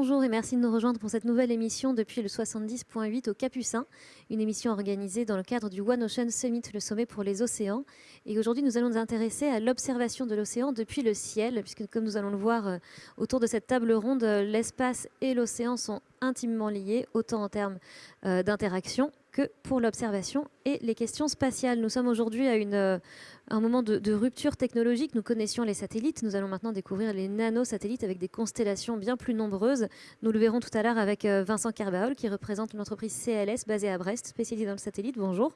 Bonjour et merci de nous rejoindre pour cette nouvelle émission depuis le 70.8 au Capucin, une émission organisée dans le cadre du One Ocean Summit, le sommet pour les océans. Et aujourd'hui, nous allons nous intéresser à l'observation de l'océan depuis le ciel, puisque comme nous allons le voir euh, autour de cette table ronde, euh, l'espace et l'océan sont intimement liés, autant en termes euh, d'interaction pour l'observation et les questions spatiales. Nous sommes aujourd'hui à une, un moment de, rupture technologique. Nous connaissions les satellites, nous allons maintenant découvrir les nanosatellites avec des constellations bien plus nombreuses. Nous le verrons tout à l'heure avec Vincent Carbaol qui représente l'entreprise CLS basée à Brest, spécialisée dans le satellite. Bonjour.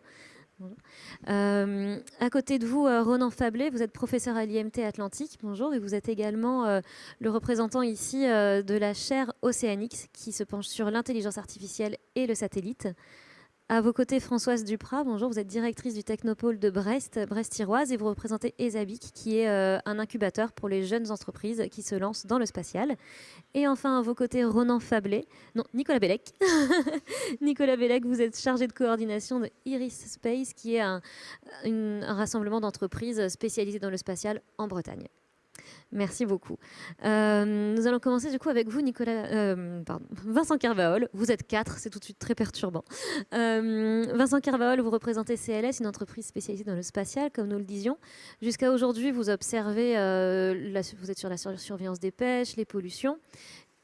Euh, à côté de vous, euh, Ronan Fablé, vous êtes professeur à l'IMT Atlantique. Bonjour. Et vous êtes également euh, le représentant ici de la chaire Océanics qui se penche sur l'intelligence artificielle et le satellite. À vos côtés, Françoise Duprat, bonjour, vous êtes directrice du Technopôle de Brest, Brest-Iroise, et vous représentez ESABIC, qui est euh, un incubateur pour les jeunes entreprises qui se lancent dans le spatial. Et enfin, à vos côtés, Ronan Fablé, non, Nicolas Bellec. Nicolas Bellec, vous êtes chargé de coordination de Iris Space, qui est un rassemblement d'entreprises spécialisées dans le spatial en Bretagne. Merci beaucoup. Euh, nous allons commencer du coup avec vous, euh, Vincent Carvaol. Vous êtes quatre, c'est tout de suite très perturbant. Euh, Vincent Carvaol, vous représentez CLS, une entreprise spécialisée dans le spatial, comme nous le disions. Jusqu'à aujourd'hui, vous observez, vous êtes sur la surveillance des pêches, les pollutions,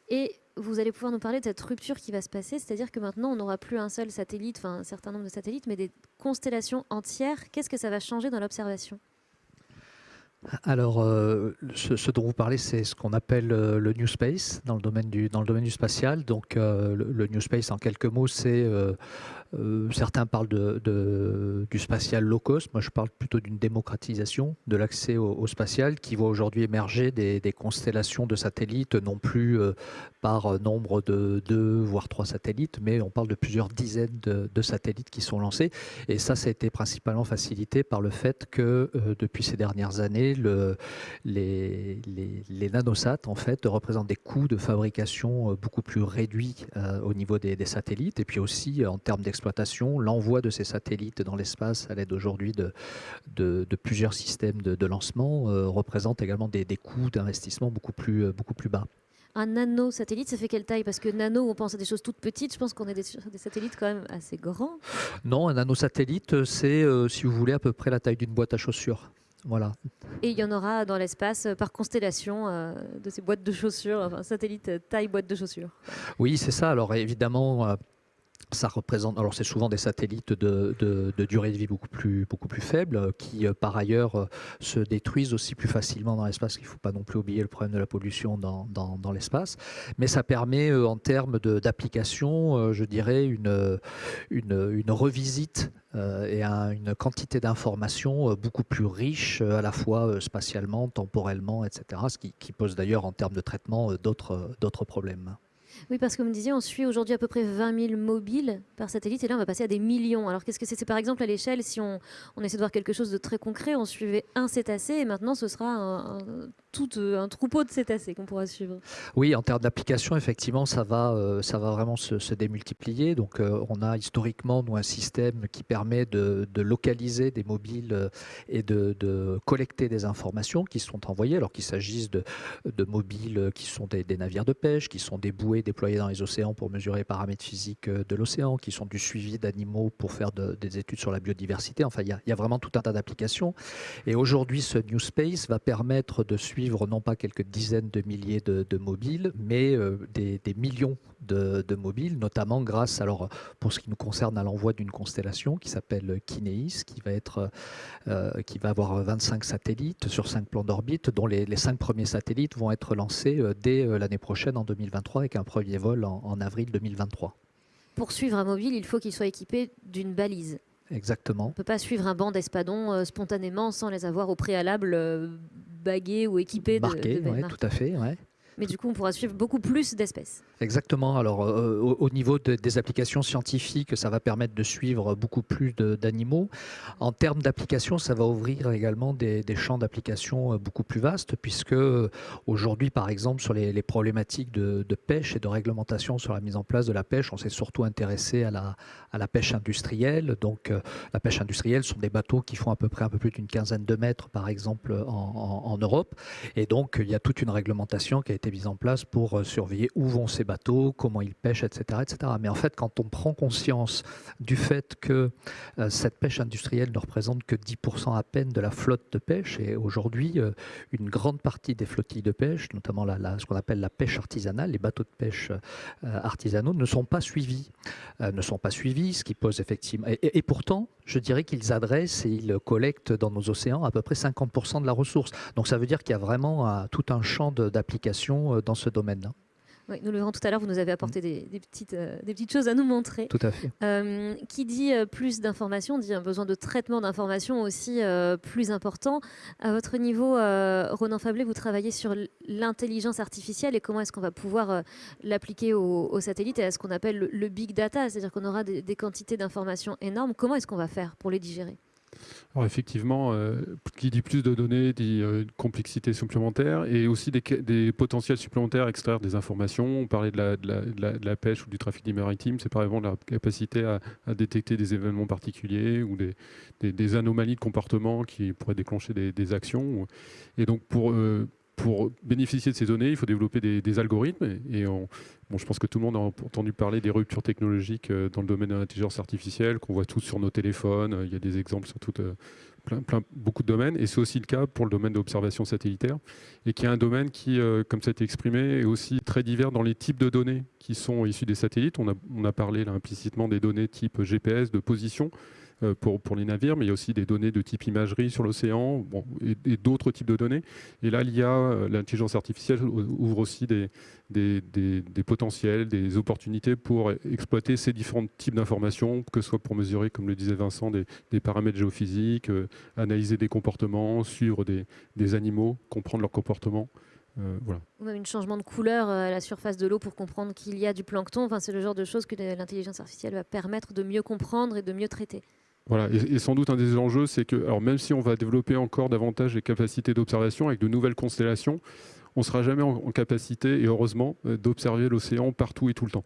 et vous allez pouvoir nous parler de cette rupture qui va se passer, c'est-à-dire que maintenant, on n'aura plus un seul satellite, enfin un certain nombre de satellites, mais des constellations entières. Qu'est-ce que ça va changer dans l'observation? Alors, euh, ce, dont vous parlez, c'est ce qu'on appelle euh, le New Space dans le domaine du, dans le domaine spatial. Donc, euh, le, New Space, en quelques mots, c'est euh, certains parlent du spatial low cost. Moi, je parle plutôt d'une démocratisation de l'accès au, spatial qui voit aujourd'hui émerger des, constellations de satellites, non plus euh, par nombre de deux, voire trois satellites, mais on parle de plusieurs dizaines de, satellites qui sont lancés. Et ça, ça a été principalement facilité par le fait que euh, depuis ces dernières années, le, les, les, en fait, représentent des coûts de fabrication beaucoup plus réduits au niveau des, satellites et puis aussi en termes l'envoi de ces satellites dans l'espace à l'aide aujourd'hui de, de, plusieurs systèmes de, lancement euh, représente également des, coûts d'investissement beaucoup plus, euh, beaucoup plus bas. Un nano-satellite, ça fait quelle taille? Parce que nano, on pense à des choses toutes petites. Je pense qu'on est des, des, satellites quand même assez grands. Non, un nano-satellite, c'est, euh, si vous voulez, à peu près la taille d'une boîte à chaussures. Voilà. Et il y en aura dans l'espace par constellation de ces boîtes de chaussures, enfin satellite taille boîte de chaussures. Oui, c'est ça. Alors évidemment, ça représente, alors c'est souvent des satellites de, de, durée de vie beaucoup plus, beaucoup plus faible, euh, qui euh, par ailleurs euh, se détruisent aussi plus facilement dans l'espace. Il ne faut pas non plus oublier le problème de la pollution dans, dans, l'espace. Mais ça permet en termes d'application, je dirais, une, une, une revisite et une quantité d'informations beaucoup plus riche à la fois spatialement, temporellement, etc. Ce qui, qui pose d'ailleurs en termes de traitement d'autres problèmes. Oui, parce que comme vous disiez, on suit aujourd'hui à peu près 20 000 mobiles par satellite, et là on va passer à des millions. Alors qu'est-ce que c'est? Par exemple, à l'échelle, si on, essaie de voir quelque chose de très concret, on suivait un cétacé, et maintenant ce sera un, tout euh, un troupeau de cétacés qu'on pourra suivre. Oui, en termes d'application, effectivement, ça va, euh, ça va vraiment se, démultiplier. Donc euh, on a historiquement, nous, un système qui permet de, localiser des mobiles et de, collecter des informations qui sont envoyées, alors qu'il s'agisse de, mobiles qui sont des, navires de pêche, qui sont des bouées déployés dans les océans pour mesurer les paramètres physiques de l'océan, qui sont du suivi d'animaux pour faire des études sur la biodiversité. Enfin, il y, a, vraiment tout un tas d'applications. Et aujourd'hui, ce New Space va permettre de suivre non pas quelques dizaines de milliers de, mobiles, mais euh, des, millions de, mobiles, notamment grâce, alors pour ce qui nous concerne, à l'envoi d'une constellation qui s'appelle Kineis, qui va être, euh, qui va avoir 25 satellites sur 5 plans d'orbite, dont les, les 5 premiers satellites vont être lancés dès l'année prochaine en 2023 avec un premier vol en, avril 2023. Pour suivre un mobile, il faut qu'il soit équipé d'une balise. Exactement. On ne peut pas suivre un banc d'espadons euh, spontanément sans les avoir au préalable euh, bagués ou équipés de, de tout à fait. Ouais mais du coup, on pourra suivre beaucoup plus d'espèces. Exactement. Alors, euh, au, niveau des applications scientifiques, ça va permettre de suivre beaucoup plus d'animaux. En termes d'applications, ça va ouvrir également des, champs d'application euh, beaucoup plus vastes, puisque euh, aujourd'hui, par exemple, sur les, problématiques de, pêche et de réglementation sur la mise en place de la pêche, on s'est surtout intéressé à la, pêche industrielle. Donc, la pêche industrielle sont des bateaux qui font à peu près un peu plus d'une quinzaine de mètres, par exemple, en, en Europe. Et donc, il y a toute une réglementation qui a été mises en place pour surveiller où vont ces bateaux, comment ils pêchent, etc., etc. Mais en fait, quand on prend conscience du fait que cette pêche industrielle ne représente que 10% à peine de la flotte de pêche, et aujourd'hui, une grande partie des flottilles de pêche, notamment la, ce qu'on appelle la pêche artisanale, les bateaux de pêche artisanaux, ne sont pas suivis. ne sont pas suivis, ce qui pose effectivement... et pourtant, je dirais qu'ils adressent et ils collectent dans nos océans à peu près 50% de la ressource. Donc ça veut dire qu'il y a vraiment euh, tout un champ d'application euh, dans ce domaine-là. Oui, nous le verrons tout à l'heure, vous nous avez apporté mm. des, petites, euh, des petites choses à nous montrer. Tout à fait. qui dit plus d'informations, dit un besoin de traitement d'informations aussi plus important. À votre niveau, Ronan Fablé, vous travaillez sur l'intelligence artificielle et comment est-ce qu'on va pouvoir l'appliquer aux, satellites et à ce qu'on appelle le, big data, c'est-à-dire qu'on aura des quantités d'informations énormes. Comment est-ce qu'on va faire pour les digérer? Alors effectivement, euh, qui dit plus de données dit euh, complexité supplémentaire et aussi des, potentiels supplémentaires à extraire des informations. On parlait de la, pêche ou du trafic maritime, c'est par exemple la capacité à, détecter des événements particuliers ou des, anomalies de comportement qui pourraient déclencher des, actions. Et donc pour, euh, pour bénéficier de ces données, il faut développer des, algorithmes. Et bon, je pense que tout le monde a entendu parler des ruptures technologiques euh, dans le domaine de l'intelligence artificielle, qu'on voit tous sur nos téléphones. Il y a des exemples sur tout, euh, plein, plein, beaucoup de domaines. Et c'est aussi le cas pour le domaine de l'observation satellitaire, et qui est un domaine qui, euh, comme ça a été exprimé, est aussi très divers dans les types de données qui sont issues des satellites. On a, parlé implicitement des données type GPS, de position. Euh, pour, les navires, mais il y a aussi des données de type imagerie sur l'océan et, d'autres types de données. Et là, l'IA, euh, l'intelligence artificielle ouvre aussi des, potentiels, des opportunités pour exploiter ces différents types d'informations, que ce soit pour mesurer, comme le disait Vincent, des, paramètres géophysiques, euh, analyser des comportements, suivre des, animaux, comprendre leur comportement. voilà. Ou même un changement de couleur à la surface de l'eau pour comprendre qu'il y a du plancton. Enfin, c'est le genre de choses que l'intelligence artificielle va permettre de mieux comprendre et de mieux traiter. Voilà, et, sans doute un des enjeux, c'est que, alors même si on va développer encore davantage les capacités d'observation avec de nouvelles constellations, on ne sera jamais en capacité, et heureusement, euh, d'observer l'océan partout et tout le temps.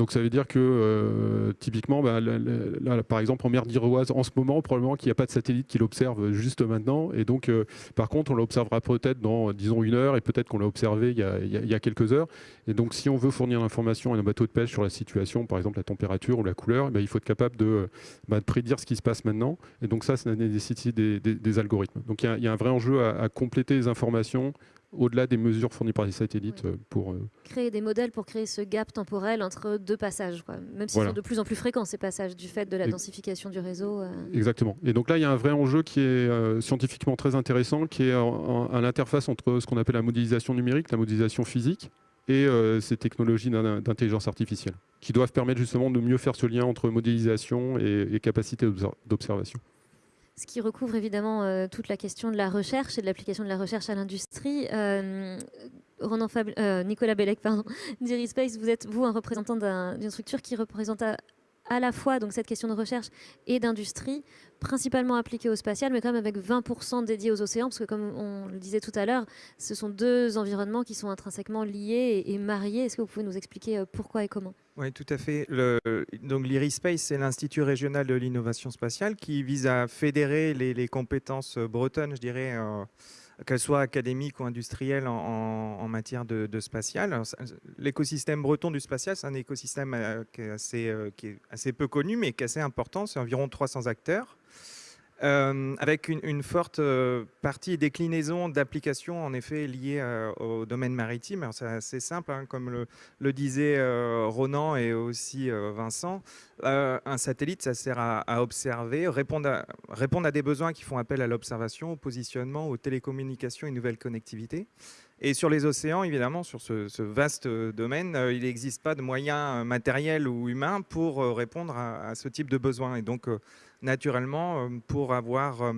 Donc ça veut dire que euh, typiquement, bah, par exemple en mer d'Iroise, en ce moment, probablement qu'il n'y a pas de satellite qui l'observe juste maintenant. Et donc, euh, par contre, on l'observera peut-être dans, disons, une heure, et peut-être qu'on l'a observé il y, a, quelques heures. Et donc, si on veut fournir l'information à un bateau de pêche sur la situation, par exemple la température ou la couleur, eh ben, il faut être capable bah, de, prédire ce qui se passe maintenant. Et donc ça, ça nécessite des, des, algorithmes. Donc il y, a un vrai enjeu à compléter les informations au-delà des mesures fournies par les satellites euh, pour... Euh, créer des modèles pour créer ce gap temporel entre deux passages, même s'ils sont de plus en plus fréquents ces passages du fait de la densification du réseau. Euh. Exactement. Et donc là, il y a un vrai enjeu qui est scientifiquement très intéressant, qui est à l'interface entre ce qu'on appelle la modélisation numérique, la modélisation physique, et ces technologies d'intelligence artificielle, qui doivent permettre justement de mieux faire ce lien entre modélisation et capacité d'observation ce qui recouvre évidemment euh, toute la question de la recherche et de l'application de la recherche à l'industrie. Euh, euh, Nicolas Bellec, pardon, d'Irispace, vous êtes, vous, un représentant d'une structure qui représente à, à la fois donc, cette question de recherche et d'industrie, principalement appliquée au spatial, mais quand même avec 20% dédiés aux océans, parce que comme on le disait tout à l'heure, ce sont deux environnements qui sont intrinsèquement liés et, mariés. Est-ce que vous pouvez nous expliquer euh, pourquoi et comment? Oui, tout à fait. Donc l'IRISpace, c'est l'Institut régional de l'innovation spatiale qui vise à fédérer les, compétences bretonnes, je dirais, qu'elles soient académiques ou industrielles en, matière de, spatial. L'écosystème breton du spatial, c'est un écosystème euh, euh, qui est assez peu connu, mais qui est assez important. C'est environ 300 acteurs. Euh, avec une, forte euh, partie déclinaison d'applications en effet liées euh, au domaine maritime. C'est assez simple, hein, comme le, le disait Ronan et aussi Vincent. un satellite, ça sert à, observer, répondre à, des besoins qui font appel à l'observation, au positionnement, aux télécommunications et nouvelles connectivités. Et sur les océans, évidemment, sur ce, vaste domaine, il n'existe pas de moyens matériels ou humains pour répondre à, ce type de besoins. Et donc, naturellement, euh, pour avoir euh,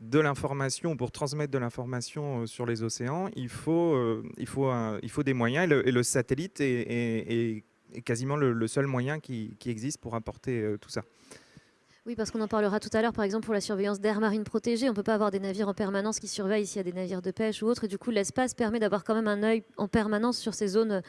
de l'information, pour transmettre de l'information euh, sur les océans, il faut, il faut, il faut des moyens et le, satellite est, quasiment le, seul moyen qui, existe pour apporter tout ça. Oui, parce qu'on en parlera tout à l'heure, par exemple, pour la surveillance d'air marine protégée. On ne peut pas avoir des navires en permanence qui surveillent s'il y a des navires de pêche ou autre. Et du coup, l'espace permet d'avoir quand même un œil en permanence sur ces zones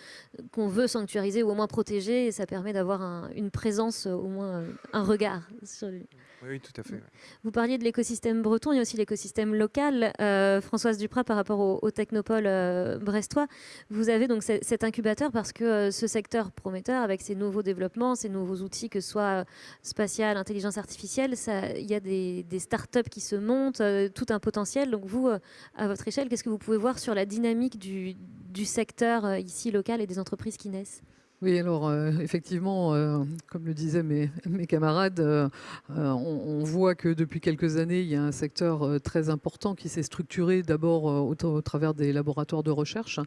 qu'on veut sanctuariser ou au moins protéger. Et ça permet d'avoir une présence, au moins un regard sur lui. Oui, tout à fait. Vous parliez de l'écosystème breton, il y a aussi l'écosystème local. Euh, Françoise Duprat, par rapport au, technopole euh, brestois, vous avez donc cet incubateur parce que euh, ce secteur prometteur, avec ses nouveaux développements, ces nouveaux outils, que ce soit spatial, intelligence artificielle, il y a des, des startups qui se montent, tout un potentiel. Donc vous, à votre échelle, qu'est-ce que vous pouvez voir sur la dynamique du, du secteur ici local et des entreprises qui naissent? Oui, alors euh, effectivement, euh, comme le disaient mes, camarades, euh, on, voit que depuis quelques années, il y a un secteur très important qui s'est structuré d'abord au, travers des laboratoires de recherche.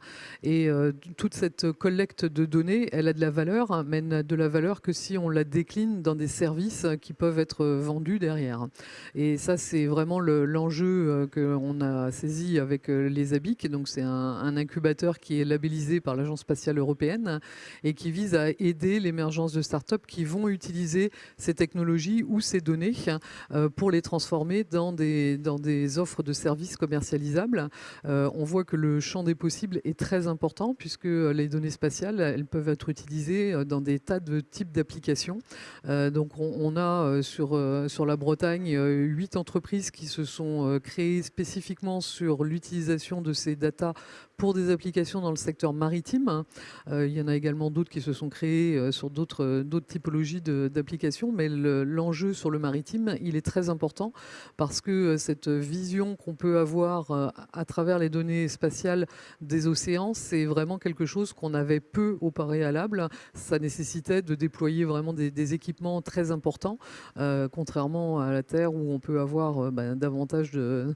Et toute cette collecte de données, elle a de la valeur, mais n'a de la valeur que si on la décline dans des services qui peuvent être vendus derrière. Et ça, c'est vraiment l'enjeu qu'on a saisi avec les ABIC. Donc c'est un, un, incubateur qui est labellisé par l'Agence spatiale européenne et qui vise à aider l'émergence de startups qui vont utiliser ces technologies ou ces données euh, pour les transformer dans des, dans des offres de services commercialisables. Euh, on voit que le champ des possibles est très important puisque les données spatiales, elles peuvent être utilisées euh, dans des tas de types d'applications. donc on, a sur, sur la Bretagne huit entreprises qui se sont créées spécifiquement sur l'utilisation de ces datas pour des applications dans le secteur maritime. il y en a également d'autres qui se sont créés euh, sur d'autres euh, typologies d'applications, mais l'enjeu sur le maritime, il est très important parce que euh, cette vision qu'on peut avoir à travers les données spatiales des océans, c'est vraiment quelque chose qu'on avait peu au préalable. Ça nécessitait de déployer vraiment des, équipements très importants, contrairement à la Terre où on peut avoir ben, davantage de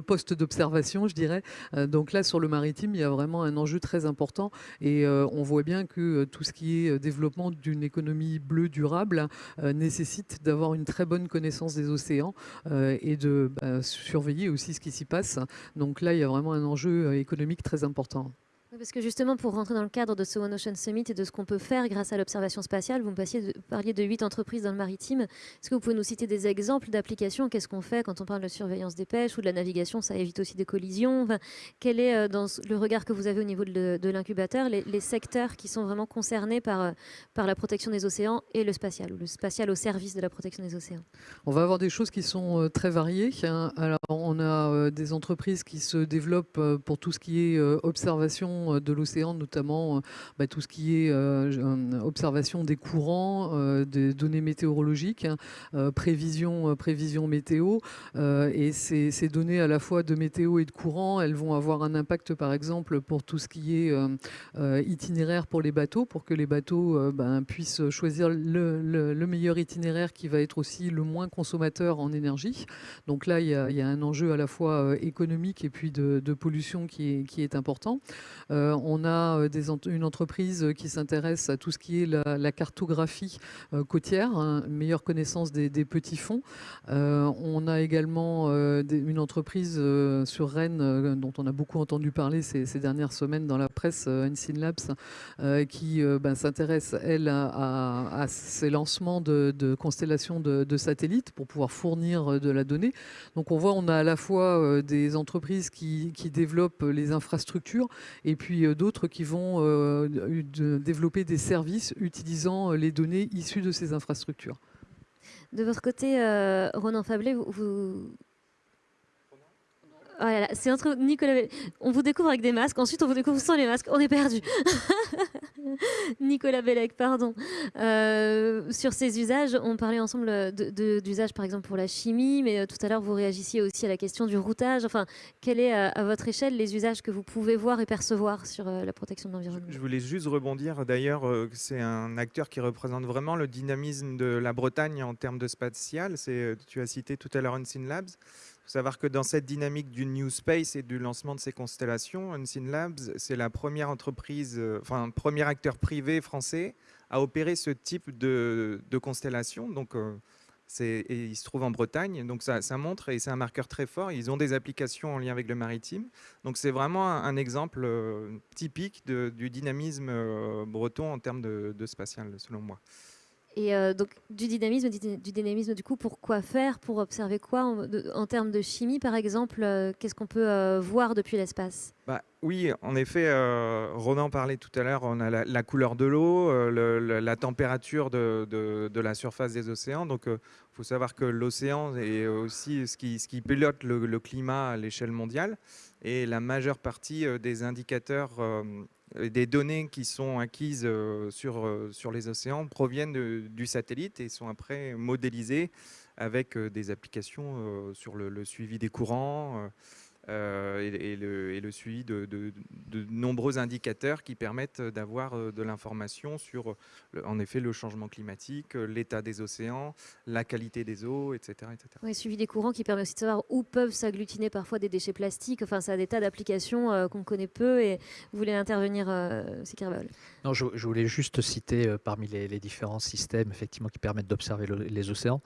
postes d'observation, je dirais. donc là, sur le maritime, il y a vraiment un enjeu très important et on voit bien que euh, tout ce qui est euh, développement d'une économie bleue durable euh, nécessite d'avoir une très bonne connaissance des océans et de bah, surveiller aussi ce qui s'y passe. Donc là, il y a vraiment un enjeu économique très important. Parce que justement, pour rentrer dans le cadre de ce One Ocean Summit et de ce qu'on peut faire grâce à l'observation spatiale, vous me parliez de huit entreprises dans le maritime. Est-ce que vous pouvez nous citer des exemples d'applications? Qu'est-ce qu'on fait quand on parle de surveillance des pêches ou de la navigation? Ça évite aussi des collisions. quel est, euh, dans le regard que vous avez au niveau de, l'incubateur, les, secteurs qui sont vraiment concernés par, euh, par la protection des océans et le spatial, ou le spatial au service de la protection des océans? On va avoir des choses qui sont euh, très variées. Hein. Alors, on a des entreprises qui se développent pour tout ce qui est observation euh, de l'océan, notamment euh, bah, tout ce qui est euh, observation des courants, des données météorologiques, hein, prévision, météo. et ces, données à la fois de météo et de courant, elles vont avoir un impact par exemple pour tout ce qui est itinéraire pour les bateaux, pour que les bateaux ben, puissent choisir le, meilleur itinéraire qui va être aussi le moins consommateur en énergie. Donc là, il y a, un enjeu à la fois économique et puis de, pollution qui est important. Euh, on a euh, une entreprise qui s'intéresse à tout ce qui est la, cartographie euh, côtière, hein, meilleure connaissance des, petits fonds. on a également une entreprise sur Rennes dont on a beaucoup entendu parler ces, dernières semaines dans la presse, Ensign Labs, qui ben, s'intéresse, elle, à, ces lancements de, constellations de, satellites pour pouvoir fournir de la donnée. Donc on voit, on a à la fois des entreprises qui, qui développent les infrastructures et puis euh, d'autres qui vont euh, développer des services utilisant euh, les données issues de ces infrastructures. De votre côté, Ronan Fablet, vous, ah c'est entre Nicolas. On vous découvre avec des masques, ensuite on vous découvre sans les masques. On est perdu. Nicolas Bellec, pardon. Euh, sur ces usages, on parlait ensemble d'usages par exemple pour la chimie, mais euh, tout à l'heure vous réagissiez aussi à la question du routage. Enfin, quel est à, votre échelle les usages que vous pouvez voir et percevoir sur euh, la protection de l'environnement? Je voulais juste rebondir. D'ailleurs, c'est un acteur qui représente vraiment le dynamisme de la Bretagne en termes de spatial. Tu as cité tout à l'heure Unseen Labs faut savoir que dans cette dynamique du New Space et du lancement de ces constellations, Unseen Labs, c'est la première entreprise, euh, enfin, premier acteur privé français à opérer ce type de, constellation. Donc, euh, et il se trouve en Bretagne, donc ça, montre et c'est un marqueur très fort. Ils ont des applications en lien avec le maritime, donc c'est vraiment un, exemple euh, typique du dynamisme breton en termes de spatial, selon moi. Et euh, donc du dynamisme, du dynamisme du coup, pour quoi faire, pour observer quoi en, termes de chimie par exemple, euh, qu'est-ce qu'on peut euh, voir depuis l'espace? Bah, Oui, en effet, Ronan parlait tout à l'heure, on a la, couleur de l'eau, la température de, la surface des océans. Donc il faut savoir que l'océan est aussi ce qui, ce qui pilote le, climat à l'échelle mondiale. Et la majeure partie des indicateurs des données qui sont acquises euh, sur, euh, sur les océans proviennent du satellite et sont après modélisées avec des applications sur le, suivi des courants, euh, et, le, suivi de, nombreux indicateurs qui permettent d'avoir euh, de l'information sur, en effet, le changement climatique, euh, l'état des océans, la qualité des eaux, etc. etc. Oui, suivi des courants qui permet aussi de savoir où peuvent s'agglutiner parfois des déchets plastiques. Enfin, ça a des tas d'applications qu'on connaît peu et vous voulez intervenir, euh, Non, je, voulais juste citer parmi les, les, différents systèmes effectivement qui permettent d'observer les océans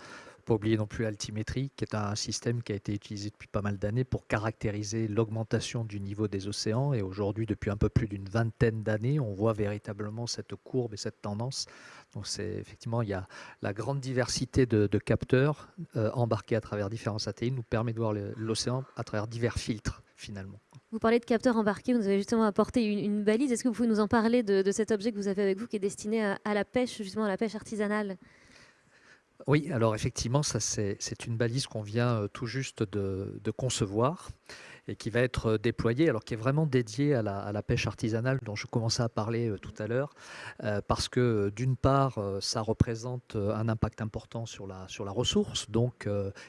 pas oublier non plus l'altimétrie, qui est un système qui a été utilisé depuis pas mal d'années pour caractériser l'augmentation du niveau des océans. Et aujourd'hui, depuis un peu plus d'une vingtaine d'années, on voit véritablement cette courbe et cette tendance. Donc, c'est effectivement, il y a la grande diversité de, capteurs euh, embarqués à travers différents satellites nous permet de voir l'océan à travers divers filtres finalement. Vous parlez de capteurs embarqués, vous avez justement apporté une, balise. Est-ce que vous pouvez nous en parler de, cet objet que vous avez avec vous qui est destiné à la pêche, justement à la pêche artisanale? Oui, alors effectivement, ça c'est une balise qu'on vient euh, tout juste de, concevoir et qui va être euh, déployée, alors qui est vraiment dédiée à la, pêche artisanale dont je commençais à parler euh, tout à l'heure, parce que d'une part, ça représente un impact important sur la, sur la ressource, donc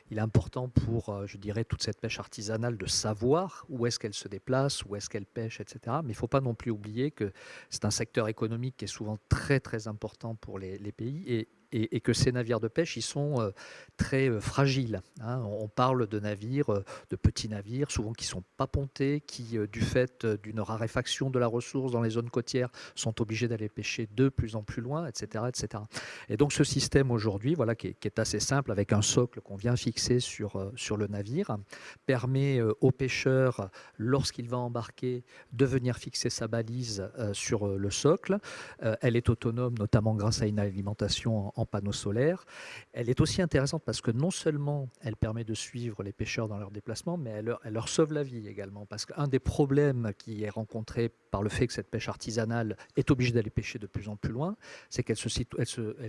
il est important pour, je dirais, toute cette pêche artisanale de savoir où est-ce qu'elle se déplace, où est-ce qu'elle pêche, etc. Mais il ne faut pas non plus oublier que c'est un secteur économique qui est souvent très très important pour les, les pays et et, que ces navires de pêche, ils sont euh, très euh, fragiles. Hein. On parle de navires, euh, de petits navires, souvent qui ne sont pas pontés, qui, du fait d'une raréfaction de la ressource dans les zones côtières, sont obligés d'aller pêcher de plus en plus loin, etc. etc. Et donc ce système aujourd'hui, voilà, qui est, assez simple, avec un socle qu'on vient fixer sur, sur le navire, permet au pêcheur, lorsqu'il va embarquer, de venir fixer sa balise sur le socle. elle est autonome, notamment grâce à une alimentation en panneaux solaires. Elle est aussi intéressante parce que non seulement elle permet de suivre les pêcheurs dans leur déplacement, mais elle leur, sauve la vie également. Parce qu'un des problèmes qui est rencontré par le fait que cette pêche artisanale est obligée d'aller pêcher de plus en plus loin, c'est qu'elle se,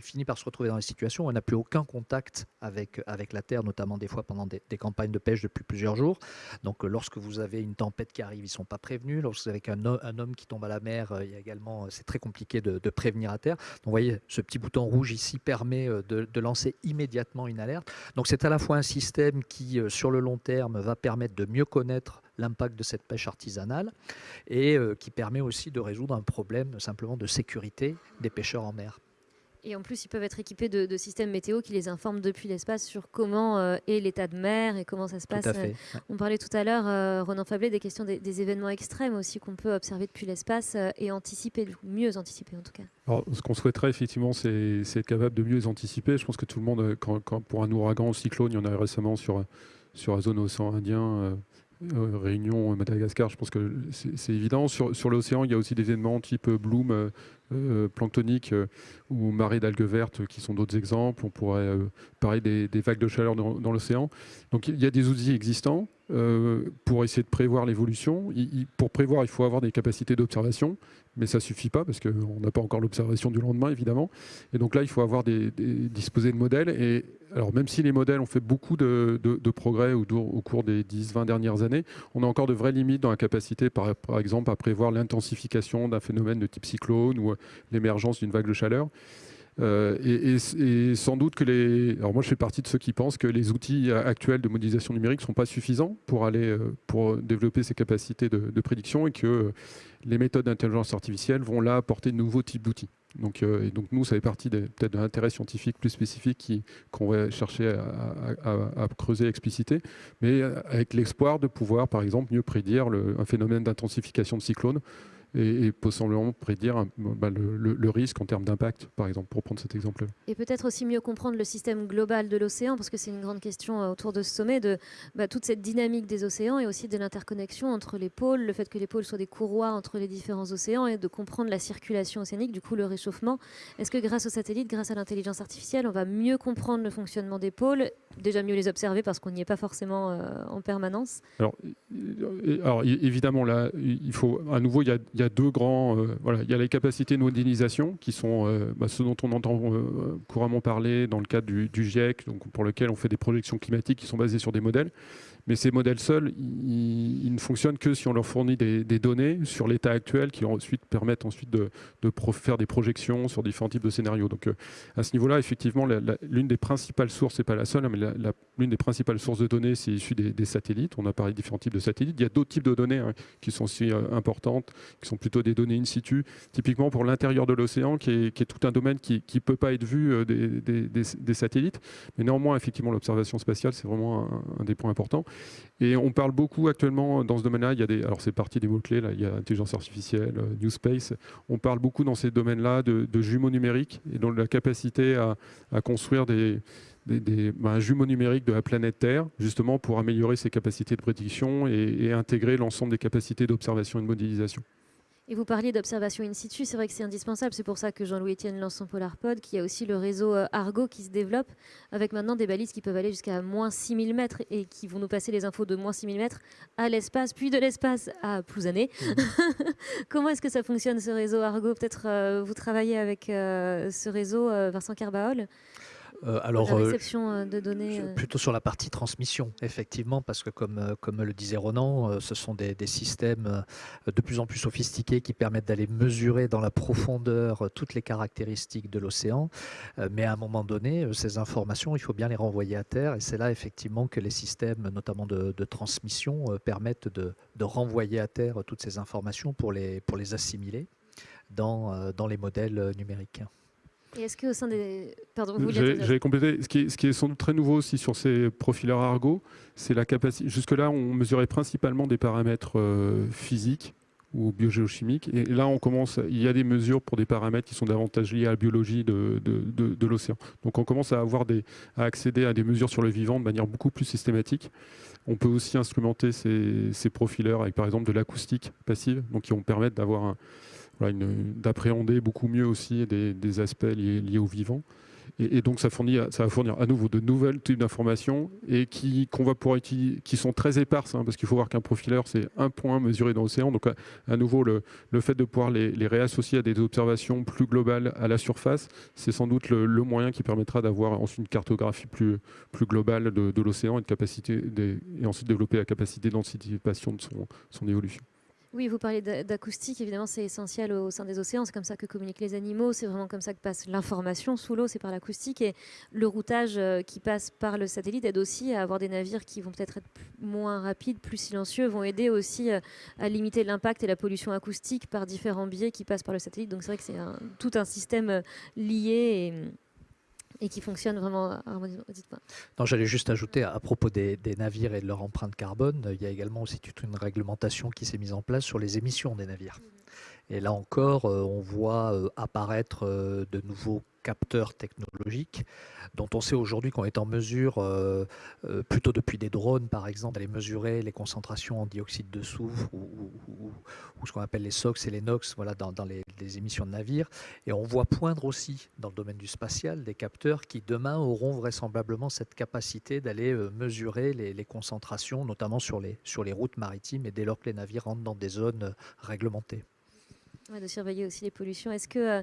finit par se retrouver dans des situations où elle n'a plus aucun contact avec, avec la terre, notamment des fois pendant des, campagnes de pêche depuis plusieurs jours. Donc euh, lorsque vous avez une tempête qui arrive, ils ne sont pas prévenus. Lorsque vous avez un, homme qui tombe à la mer, euh, il y également, c'est très compliqué de, de prévenir à terre. Donc vous voyez ce petit bouton rouge ici permet euh, de, lancer immédiatement une alerte. Donc c'est à la fois un système qui, euh, sur le long terme, va permettre de mieux connaître l'impact de cette pêche artisanale et euh, qui permet aussi de résoudre un problème simplement de sécurité des pêcheurs en mer. Et en plus, ils peuvent être équipés de, systèmes météo qui les informent depuis l'espace sur comment euh, est l'état de mer et comment ça se passe. Euh. On parlait tout à l'heure, euh, Ronan Fablet, des questions des, événements extrêmes aussi qu'on peut observer depuis l'espace et anticiper, mieux anticiper en tout cas. Alors, ce qu'on souhaiterait effectivement, c'est être capable de mieux anticiper. Je pense que tout le monde, quand, pour un ouragan, un cyclone, il y en a eu récemment sur, sur la zone océan Indien. Réunion, Madagascar, je pense que c'est évident. Sur, l'océan, il y a aussi des événements type Bloom, euh, planctoniques euh, ou marées d'algues vertes qui sont d'autres exemples. On pourrait euh, parler des, vagues de chaleur dans, l'océan. Donc il y a des outils existants pour essayer de prévoir l'évolution. Pour prévoir, il faut avoir des capacités d'observation, mais ça suffit pas parce qu'on n'a pas encore l'observation du lendemain, évidemment. Et donc là, il faut avoir des, disposer de modèles. Et alors même si les modèles ont fait beaucoup de, progrès au, cours des 10-20 dernières années, on a encore de vraies limites dans la capacité, par exemple, à prévoir l'intensification d'un phénomène de type cyclone ou l'émergence d'une vague de chaleur. Euh, et, sans doute que les. Alors, moi, je fais partie de ceux qui pensent que les outils actuels de modélisation numérique ne sont pas suffisants pour, aller, euh, pour développer ces capacités de, prédiction et que les méthodes d'intelligence artificielle vont là apporter de nouveaux types d'outils. Donc, euh, et donc, nous, ça fait partie peut-être d'un intérêt scientifique plus spécifique qu'on va chercher à, creuser, expliciter, mais avec l'espoir de pouvoir, par exemple, mieux prédire un phénomène d'intensification de cyclone et, possiblement prédire bah, le, risque en termes d'impact, par exemple, pour prendre cet exemple-là. Et peut-être aussi mieux comprendre le système global de l'océan, parce que c'est une grande question euh, autour de ce sommet, de bah, toute cette dynamique des océans et aussi de l'interconnexion entre les pôles, le fait que les pôles soient des courroies entre les différents océans et de comprendre la circulation océanique, du coup le réchauffement. Est-ce que grâce aux satellites, grâce à l'intelligence artificielle, on va mieux comprendre le fonctionnement des pôles, déjà mieux les observer parce qu'on n'y est pas forcément euh, en permanence? Alors, alors, évidemment, là, il faut à nouveau, il y a, deux grands. Euh, voilà, il y a les capacités de modélisation qui sont euh, bah, ce dont on entend couramment parler dans le cadre du, GIEC, pour lequel on fait des projections climatiques qui sont basées sur des modèles. Mais ces modèles seuls, ils, ne fonctionnent que si on leur fournit des, données sur l'état actuel qui ensuite permettent ensuite de, faire des projections sur différents types de scénarios. Donc euh, à ce niveau-là, effectivement, l'une des principales sources, c'est pas la seule, hein, mais l'une des principales sources de données, c'est issu des, satellites. On a parlé de différents types de satellites. Il y a d'autres types de données hein, qui sont aussi euh, importantes, qui sont plutôt des données in situ, typiquement pour l'intérieur de l'océan, qui est, tout un domaine qui ne peut pas être vu euh, des, satellites. Mais néanmoins, effectivement, l'observation spatiale, c'est vraiment un des points importants. Et on parle beaucoup actuellement dans ce domaine-là, il y a des, alors c'est parti des mots-clés, là, il y a intelligence artificielle, euh, new space, on parle beaucoup dans ces domaines-là de, jumeaux numériques et donc la capacité à, construire des, des, ben, jumeaux numériques de la planète Terre, justement pour améliorer ses capacités de prédiction et intégrer l'ensemble des capacités d'observation et de modélisation. Et vous parliez d'observation in situ, c'est vrai que c'est indispensable. C'est pour ça que Jean-Louis Etienne lance son PolarPod, qui a aussi le réseau euh, Argo qui se développe, avec maintenant des balises qui peuvent aller jusqu'à moins 6000 mètres et qui vont nous passer les infos de moins 6000 mètres à l'espace, puis de l'espace à Plouzané. Mmh. Comment est-ce que ça fonctionne ce réseau Argo? Peut-être euh, vous travaillez avec euh, ce réseau, Vincent Carbaol euh, alors, la euh, réception euh, de données Plutôt sur la partie transmission, effectivement, parce que comme, comme le disait Ronan, ce sont des, systèmes de plus en plus sophistiqués qui permettent d'aller mesurer dans la profondeur toutes les caractéristiques de l'océan. Mais à un moment donné, ces informations, il faut bien les renvoyer à terre. Et c'est là, effectivement, que les systèmes, notamment de, transmission, permettent de, de, renvoyer à terre toutes ces informations pour les, pour les assimiler dans, dans les modèles numériques. Et est-ce qu'au sein des... Pardon, vous J'avais complété. Ce qui, est, ce qui est sans doute très nouveau aussi sur ces profileurs Argo, c'est la capacité... Jusque-là, on mesurait principalement des paramètres euh, physiques ou biogéochimiques. Et là, on commence, il y a des mesures pour des paramètres qui sont davantage liés à la biologie de, de, de, l'océan. Donc on commence à, avoir des, à accéder à des mesures sur le vivant de manière beaucoup plus systématique. On peut aussi instrumenter ces, ces profileurs avec par exemple de l'acoustique passive, donc qui vont permettre d'avoir un, d'appréhender beaucoup mieux aussi des, aspects liés, au vivant. Et, donc ça, fournit, ça va fournir à nouveau de nouvelles types d'informations et qui, va pouvoir utiliser, qui sont très éparses, hein, parce qu'il faut voir qu'un profileur, c'est un point mesuré dans l'océan. Donc à, nouveau, le, fait de pouvoir les, réassocier à des observations plus globales à la surface, c'est sans doute le, moyen qui permettra d'avoir ensuite une cartographie plus, globale de, l'océan et, ensuite développer la capacité d'anticipation de son évolution. Oui, vous parlez d'acoustique, évidemment c'est essentiel au sein des océans, c'est comme ça que communiquent les animaux, c'est vraiment comme ça que passe l'information sous l'eau, c'est par l'acoustique. Et le routage euh, qui passe par le satellite aide aussi à avoir des navires qui vont peut-être être moins rapides, plus silencieux, vont aider aussi euh, à limiter l'impact et la pollution acoustique par différents biais qui passent par le satellite. Donc c'est vrai que c'est tout un système euh, lié et qui fonctionne vraiment Non, j'allais juste ajouter à propos des, navires et de leur empreinte carbone, il y a également aussi toute une réglementation qui s'est mise en place sur les émissions des navires. Et là encore, euh, on voit euh, apparaître euh, de nouveaux capteurs technologiques dont on sait aujourd'hui qu'on est en mesure, plutôt depuis des drones par exemple, d'aller mesurer les concentrations en dioxyde de soufre ou, ce qu'on appelle les SOx et les NOx voilà, dans, les, émissions de navires. Et on voit poindre aussi dans le domaine du spatial des capteurs qui demain auront vraisemblablement cette capacité d'aller mesurer les, concentrations, notamment sur les routes maritimes et dès lors que les navires rentrent dans des zones réglementées de surveiller aussi les pollutions. Est-ce que euh,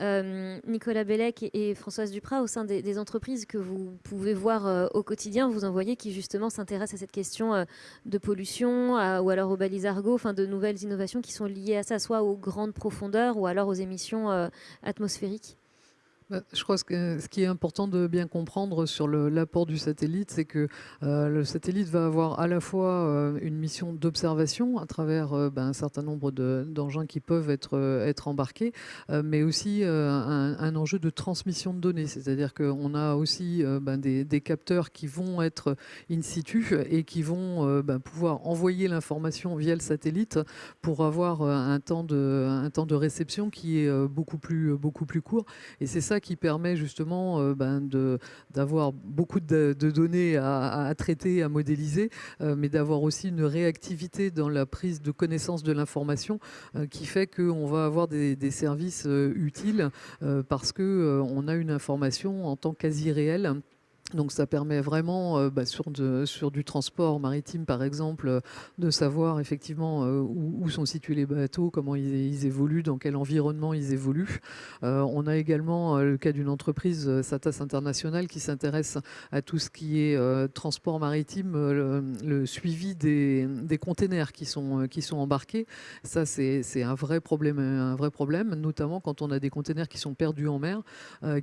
euh, Nicolas Bellec et, Françoise Duprat, au sein des, entreprises que vous pouvez voir euh, au quotidien, vous en voyez qui justement s'intéressent à cette question de pollution ou alors aux balises argot, enfin de nouvelles innovations qui sont liées à ça, soit aux grandes profondeurs ou alors aux émissions atmosphériques? Je crois que ce qui est important de bien comprendre sur l'apport du satellite, c'est que euh, le satellite va avoir à la fois euh, une mission d'observation à travers euh, ben, un certain nombre d'engins qui peuvent être, être embarqués, mais aussi un, enjeu de transmission de données. C'est-à-dire qu'on a aussi ben, des, capteurs qui vont être in situ et qui vont ben, pouvoir envoyer l'information via le satellite pour avoir un temps de, un temps de réception qui est beaucoup plus, beaucoup plus court. Et c'est ça qui permet justement euh, ben, d'avoir beaucoup de, données à, traiter, à modéliser, euh, mais d'avoir aussi une réactivité dans la prise de connaissance de l'information euh, qui fait qu'on va avoir des, services utiles parce qu'on a une information en temps quasi réel donc ça permet vraiment, euh, bah, sur, du transport maritime par exemple, euh, de savoir effectivement euh, où, sont situés les bateaux, comment ils, évoluent, dans quel environnement ils évoluent. on a également le cas d'une entreprise, Satas International, qui s'intéresse à tout ce qui est transport maritime, le, suivi des, des, containers qui sont, qui sont embarqués. Ça, c'est un vrai problème, un vrai problème, notamment quand on a des containers qui sont perdus en mer,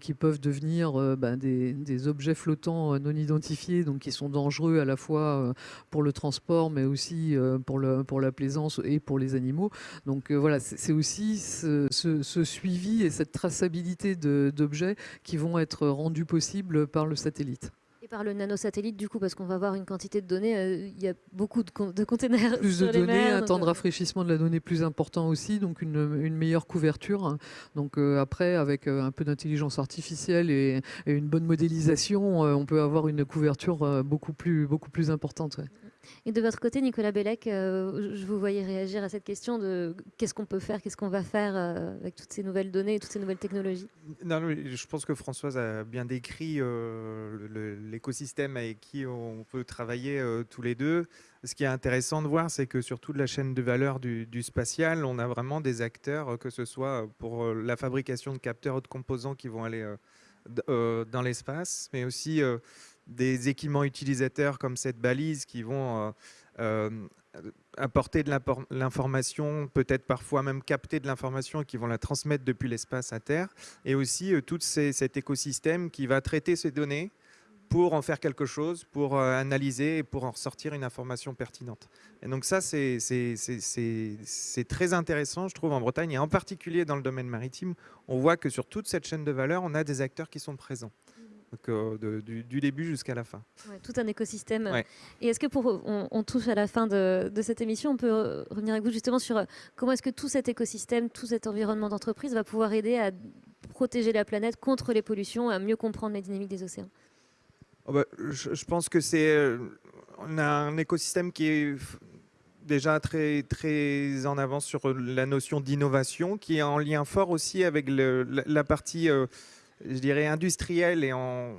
qui peuvent devenir bah, des, des objets flottants euh, non identifiés, donc qui sont dangereux à la fois euh, pour le transport, mais aussi euh, pour, le, pour la plaisance et pour les animaux. Donc voilà, c'est aussi ce, ce, suivi et cette traçabilité d'objets qui vont être rendus possibles par le satellite par le nanosatellite, du coup, parce qu'on va avoir une quantité de données, euh, il y a beaucoup de, de containers. Plus de données, un temps de euh, rafraîchissement de la donnée plus important aussi, donc une, meilleure couverture. Donc euh, après, avec un peu d'intelligence artificielle et, une bonne modélisation, on peut avoir une couverture beaucoup plus, beaucoup plus importante. Et de votre côté, Nicolas Bellec, je vous voyais réagir à cette question de qu'est-ce qu'on peut faire, qu'est-ce qu'on va faire avec toutes ces nouvelles données toutes ces nouvelles technologies non, Je pense que Françoise a bien décrit les l'écosystème avec qui on peut travailler euh, tous les deux. Ce qui est intéressant de voir, c'est que sur toute la chaîne de valeur du, spatial, on a vraiment des acteurs, euh, que ce soit pour euh, la fabrication de capteurs ou de composants qui vont aller dans l'espace, mais aussi des équipements utilisateurs comme cette balise qui vont apporter de l'information, peut-être parfois même capter de l'information qui vont la transmettre depuis l'espace à Terre, et aussi tout cet écosystème qui va traiter ces données pour en faire quelque chose, pour euh, analyser et pour en ressortir une information pertinente. Et donc ça, c'est très intéressant, je trouve, en Bretagne, et en particulier dans le domaine maritime, on voit que sur toute cette chaîne de valeur, on a des acteurs qui sont présents. Donc, euh, du, début jusqu'à la fin. tout un écosystème. Et est-ce que pour on, touche à la fin de, de, cette émission, on peut euh, revenir avec vous justement sur comment est-ce que tout cet écosystème, tout cet environnement d'entreprise va pouvoir aider à protéger la planète contre les pollutions, à mieux comprendre les dynamiques des océans? Oh bah, je, pense que c'est euh, on a un écosystème qui est déjà très très en avance sur la notion d'innovation, qui est en lien fort aussi avec la, partie, euh, je dirais, industrielle et en,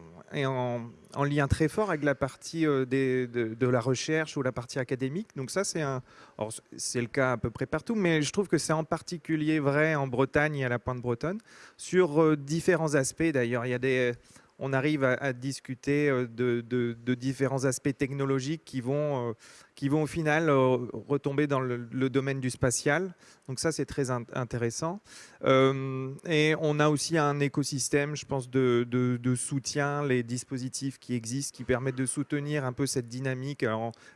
lien très fort avec la partie euh, de, la recherche ou la partie académique. Donc ça, c'est le cas à peu près partout, mais je trouve que c'est en particulier vrai en Bretagne et à la Pointe Bretonne sur différents aspects. D'ailleurs, il y a des on arrive à, discuter euh, de, différents aspects technologiques qui vont, euh, qui vont au final euh, retomber dans le, domaine du spatial. Donc ça, c'est très intéressant. et on a aussi un écosystème, je pense, de, soutien, les dispositifs qui existent, qui permettent de soutenir un peu cette dynamique.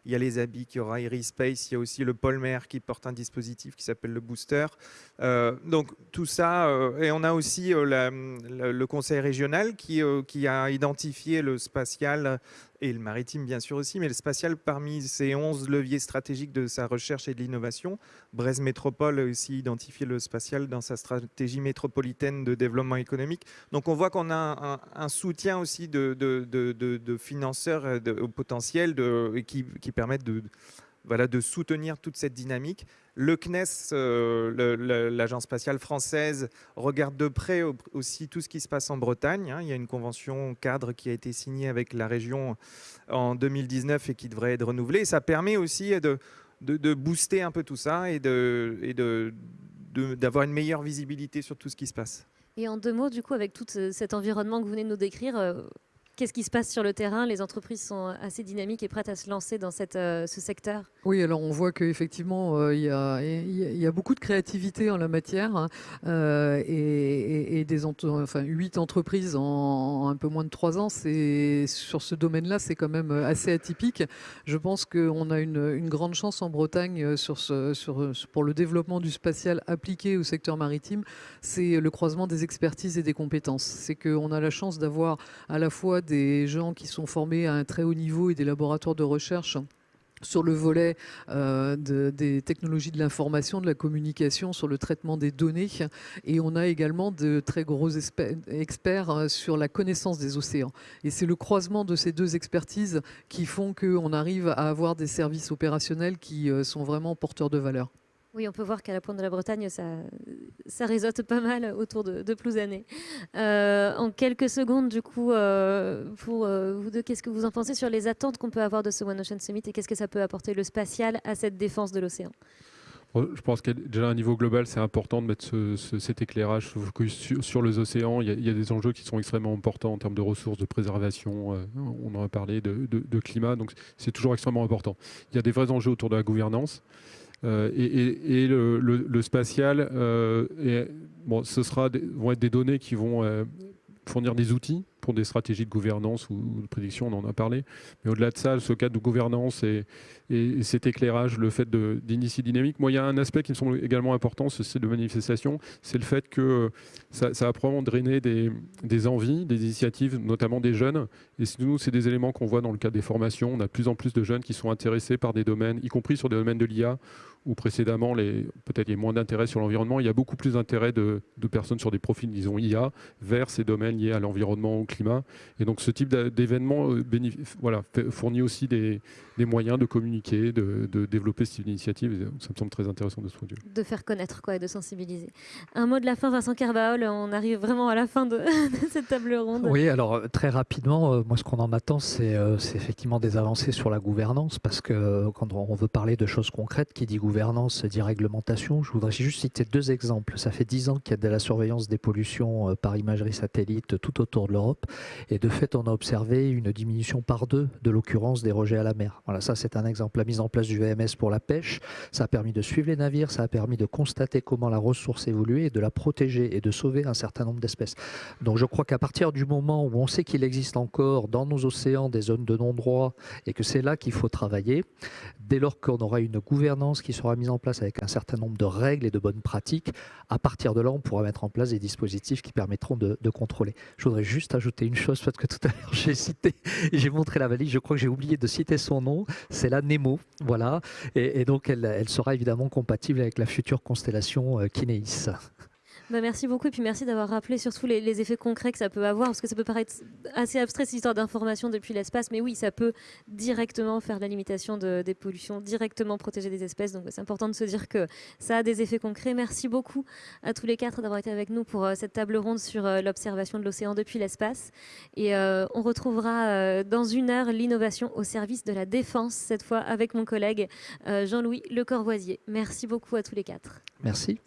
il y a les habits, il y aura Space, il y a aussi le Polmer qui porte un dispositif qui s'appelle le Booster. donc tout ça, et on a aussi le conseil régional qui a identifié le spatial et le maritime bien sûr aussi, mais le spatial parmi ces 11 leviers stratégiques de sa recherche et de l'innovation. Brest Métropole a aussi identifié le spatial dans sa stratégie métropolitaine de développement économique. Donc on voit qu'on a un, soutien aussi de, financeurs au potentiel qui, qui permettent de voilà, de soutenir toute cette dynamique. Le CNES, euh, l'agence spatiale française, regarde de près aussi tout ce qui se passe en Bretagne. Hein. Il y a une convention cadre qui a été signée avec la région en 2019 et qui devrait être renouvelée. Ça permet aussi de, booster un peu tout ça et d'avoir une meilleure visibilité sur tout ce qui se passe. Et en deux mots, du coup, avec tout cet environnement que vous venez de nous décrire, euh, Qu'est-ce qui se passe sur le terrain? Les entreprises sont assez dynamiques et prêtes à se lancer dans euh, ce secteur Oui, alors on voit qu'effectivement, euh, il y, a, beaucoup de créativité en la matière hein, euh, et, des enfin, 8 entreprises en, un peu moins de 3 ans. Sur ce domaine-là, c'est quand même assez atypique. Je pense qu'on a une, grande chance en Bretagne pour le développement du spatial appliqué au secteur maritime. C'est le croisement des expertises et des compétences. C'est qu'on a la chance d'avoir à la fois des gens qui sont formés à un très haut niveau et des laboratoires de recherche sur le volet euh, des technologies de l'information, de la communication, sur le traitement des données. Et on a également de très gros experts euh, sur la connaissance des océans. Et c'est le croisement de ces deux expertises qui font qu'on arrive à avoir des services opérationnels qui euh, sont vraiment porteurs de valeur. Oui, on peut voir qu'à la pointe de la Bretagne, ça, ça pas mal autour de, de. Euh, en quelques secondes, du coup, euh, pour euh, vous deux, qu'est-ce que vous en pensez sur les attentes qu'on peut avoir de ce One Ocean Summit et qu'est-ce que ça peut apporter le spatial à cette défense de l'océan? Je pense qu'à déjà à un niveau global, c'est important de mettre cet éclairage sur, sur, les océans. Il y, a, des enjeux qui sont extrêmement importants en termes de ressources, de préservation, on en a parlé, de, de climat, donc c'est toujours extrêmement important. Il y a des vrais enjeux autour de la gouvernance. Euh, et, le, spatial, euh, bon, ce sera vont être des données qui vont euh, fournir des outils pour des stratégies de gouvernance ou de prédiction, on en a parlé. Mais au-delà de ça, ce cadre de gouvernance et, cet éclairage, le fait d'initier dynamique. Moi, il y a un aspect qui me semble également important, ce site de manifestation, c'est le fait que ça, ça a probablement drainé des, des, envies, des initiatives, notamment des jeunes. Et nous, c'est des éléments qu'on voit dans le cadre des formations. On a de plus en plus de jeunes qui sont intéressés par des domaines, y compris sur des domaines de l'IA, où précédemment, peut-être il y a moins d'intérêt sur l'environnement. Il y a beaucoup plus d'intérêt de, personnes sur des profils, disons, IA, vers ces domaines liés à l'environnement, au climat. Et donc ce type d'événement euh, fournit aussi des, des, moyens de communiquer, de, de, développer cette initiative. Ça me semble très intéressant de ce point de vue. De faire connaître quoi, et de sensibiliser. Un mot de la fin, Vincent Carbaol, on arrive vraiment à la fin de, cette table ronde. Oui, alors euh, très rapidement, euh, moi ce qu'on en attend, c'est effectivement des avancées sur la gouvernance, parce que quand on veut parler de choses concrètes, qui dit gouvernance dit réglementation, je voudrais juste citer deux exemples. Ça fait dix ans qu'il y a de la surveillance des pollutions par imagerie satellite tout autour de l'Europe. Et de fait, on a observé une diminution par deux de l'occurrence des rejets à la mer. Voilà, ça c'est un exemple. La mise en place du VMS pour la pêche, ça a permis de suivre les navires, ça a permis de constater comment la ressource évoluait et de la protéger et de sauver un certain nombre d'espèces. Donc je crois qu'à partir du moment où on sait qu'il existe encore dans nos océans des zones de non-droit et que c'est là qu'il faut travailler, dès lors qu'on aura une gouvernance qui sera mise en place avec un certain nombre de règles et de bonnes pratiques, à partir de là, on pourra mettre en place des dispositifs qui permettront de, contrôler. Je voudrais juste ajouter une chose, parce que tout à l'heure j'ai cité, j'ai montré la valise, je crois que j'ai oublié de citer son nom, c'est la Nemo, voilà, et, donc elle, elle, sera évidemment compatible avec la future constellation euh, Kinéis. Bah, merci beaucoup et puis merci d'avoir rappelé surtout les, effets concrets que ça peut avoir parce que ça peut paraître assez abstrait cette histoire d'information depuis l'espace mais oui ça peut directement faire la limitation de, des pollutions, directement protéger des espèces donc c'est important de se dire que ça a des effets concrets. Merci beaucoup à tous les quatre d'avoir été avec nous pour euh, cette table ronde sur euh, l'observation de l'océan depuis l'espace et euh, on retrouvera dans une heure l'innovation au service de la défense cette fois avec mon collègue Jean-Louis Le Corvoisier. Merci beaucoup à tous les quatre. Merci.